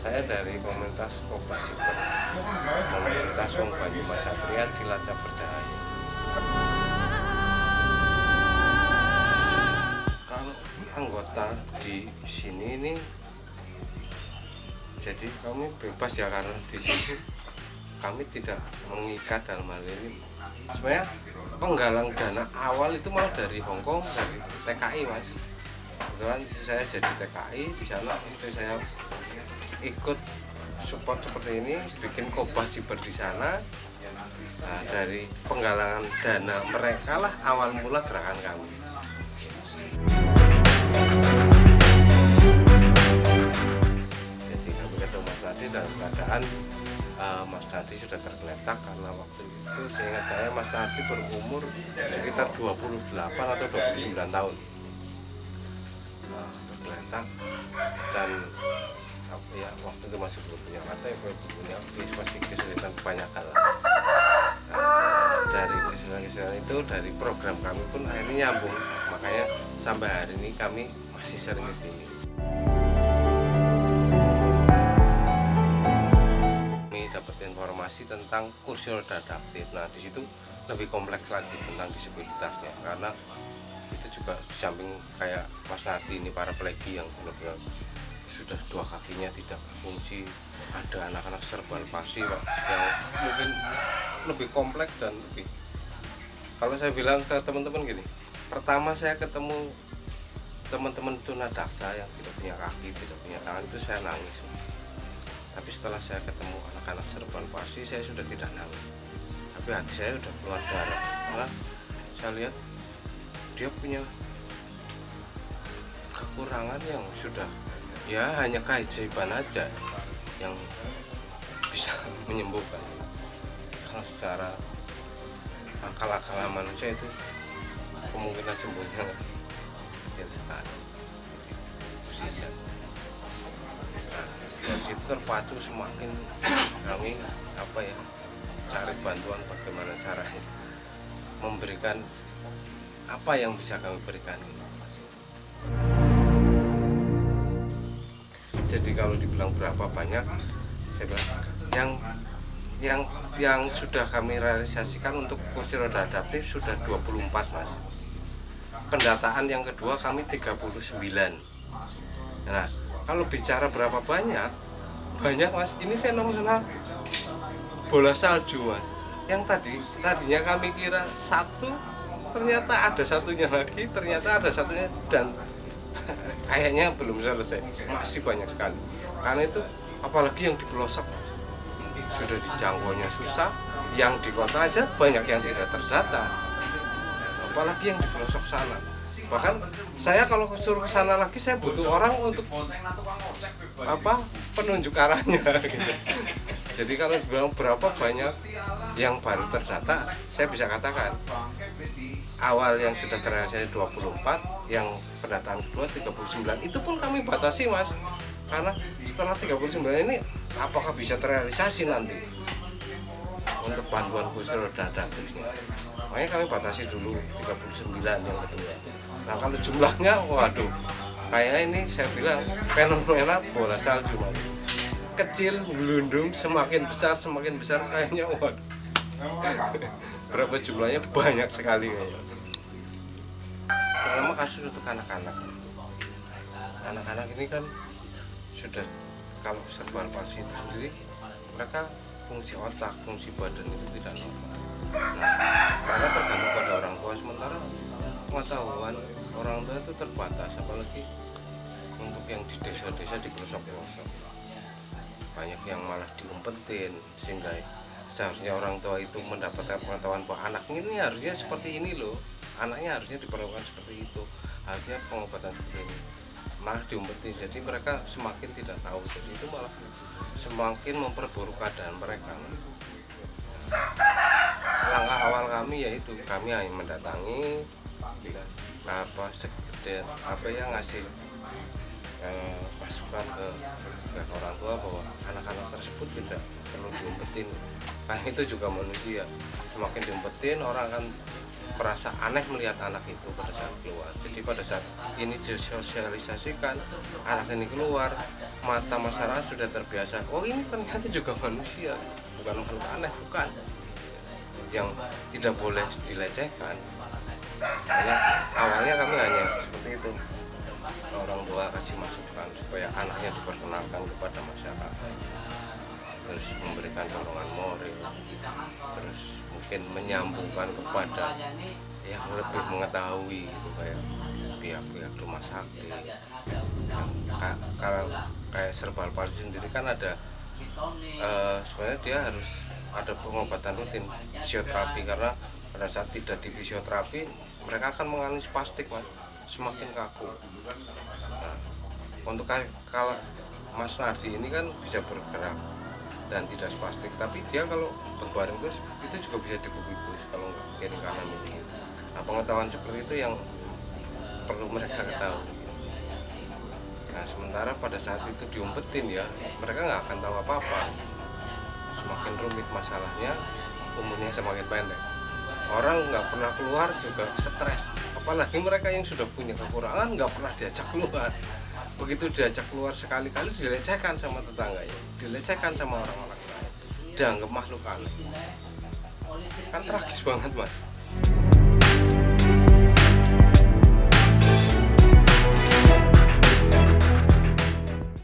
saya dari komunitas Kopasiper komunitas Wong Banyu Mas Satria Cilacap Percaya. Kalau anggota di sini ini jadi kami bebas ya karena di sini kami tidak mengikat dalam hal ini. Sebenarnya penggalang dana awal itu mau dari Hongkong dari TKI mas. Kebetulan saya jadi TKI di sana itu saya ikut support seperti ini bikin kobas siber di sana. Nah, dari penggalangan dana mereka lah awal mula gerakan kami. Jadi kami ketemu Mas Nadi dalam keadaan uh, Mas Nadi sudah tergeletak karena waktu itu seingat saya Mas Nadi berumur sekitar 28 atau 29 tahun. Uh, tergeletak dan ya waktu itu masih belum punya mata ya punya masih kesulitan kebanyakan lah. Dari kesulitan-kesulitan itu dari program kami pun akhirnya nyambung. Makanya sampai hari ini kami masih sering ke sini. Kami dapat informasi tentang kursi roda adaptif. Nah di situ lebih kompleks lagi tentang disabilitasnya karena itu juga samping kayak Mas Nadi ini para pelegi yang benar-benar sudah dua kakinya tidak berfungsi ada anak-anak serban pasti pak yang mungkin lebih kompleks dan lebih kalau saya bilang ke teman-teman gini pertama saya ketemu teman-teman tunadaksa yang tidak punya kaki tidak punya tangan itu saya nangis. Tapi setelah saya ketemu anak-anak serban pasti saya sudah tidak nangis. Tapi hati saya sudah keluar darah. Karena saya lihat dia punya kekurangan yang sudah ya hanya keajaiban aja yang bisa menyembuhkan. Kalau secara akal-akalan manusia itu kemungkinan sembuhnya kecil sekali. Nah, dari situ terpacu semakin kami apa ya cari bantuan bagaimana caranya memberikan apa yang bisa kami berikan jadi kalau dibilang berapa banyak saya bilang yang yang yang sudah kami realisasikan untuk kursi roda adaptif sudah 24 mas. Pendataan yang kedua kami 39 nah kalau bicara berapa banyak banyak mas ini fenomenal. Bola salju mas. Yang tadi tadinya kami kira satu ternyata ada satunya lagi ternyata ada satunya dan kayaknya belum selesai. Masih banyak sekali. Karena itu apalagi yang di pelosok sudah dijangkaunya susah yang di kota aja banyak yang tidak terdata. Apalagi yang di pelosok sana. Bahkan saya kalau suruh ke sana lagi saya butuh orang untuk apa penunjuk arahnya gitu. Jadi kalau bilang berapa banyak yang baru terdata saya bisa katakan awal yang sudah terrealisasi 24 yang pendataan kedua 39 itu pun kami batasi mas. Karena setelah 39 ini apakah bisa terrealisasi nanti untuk bantuan khusus roda adaptifnya makanya kami batasi dulu 39 yang kedua. Nah kalau jumlahnya waduh kayaknya ini saya bilang fenomena bola salju mas kecil gelundung semakin besar semakin besar kayaknya waduh. Berapa jumlahnya? Banyak sekali pertama kasus untuk anak-anak. Anak-anak ini kan sudah kalau serba palsi itu sendiri mereka fungsi otak, fungsi badan itu tidak normal. Nah, karena tergantung pada orang tua. Sementara pengetahuan orang tua itu terbatas apalagi untuk yang di desa-desa di pelosok-pelosok banyak yang malah diumpetin sehingga seharusnya orang tua itu mendapatkan pengetahuan bahwa anak ini harusnya seperti ini loh. Anaknya harusnya diperlakukan seperti itu. Harusnya pengobatan seperti ini. Malah diumpetin. Jadi mereka semakin tidak tahu. Jadi itu malah semakin memperburuk keadaan mereka. Langkah awal kami yaitu kami hanya mendatangi apa sekedar apa yang ngasih eh, masukan ke, orang tua bahwa anak-anak tersebut tidak perlu diumpetin. Karena itu juga manusia semakin diumpetin orang akan merasa aneh melihat anak itu pada saat keluar. Jadi pada saat ini disosialisasikan anak ini keluar mata masyarakat sudah terbiasa oh ini ternyata juga manusia. Bukan makhluk aneh bukan. Yang tidak boleh dilecehkan. Hanya awalnya kami hanya seperti itu orang tua kasih masukan supaya anaknya diperkenalkan kepada masyarakat. Terus memberikan dorongan moral. Terus mungkin menyambungkan kepada yang lebih mengetahui gitu kayak pihak-pihak rumah sakit. Ka- kalau kayak serbal palsi sendiri kan ada eh, sebenarnya dia harus ada pengobatan rutin fisioterapi. Karena pada saat tidak di fisioterapi mereka akan mengalami spastik mas semakin kaku. Nah, untuk ka- kalau Mas Nardi ini kan bisa bergerak dan tidak spastik tapi dia kalau berbaring terus itu juga bisa dikubitus kalau kiri kanan ini. Nah pengetahuan seperti itu yang perlu mereka ketahui. Nah sementara pada saat itu diumpetin ya mereka nggak akan tahu apa-apa. Semakin rumit masalahnya umurnya semakin pendek. Orang nggak pernah keluar juga stres apalagi mereka yang sudah punya kekurangan nggak pernah diajak keluar. Begitu diajak keluar sekali-kali dilecehkan sama tetangganya dilecehkan sama orang-orang lain. Dianggap makhluk aneh. Kan tragis banget mas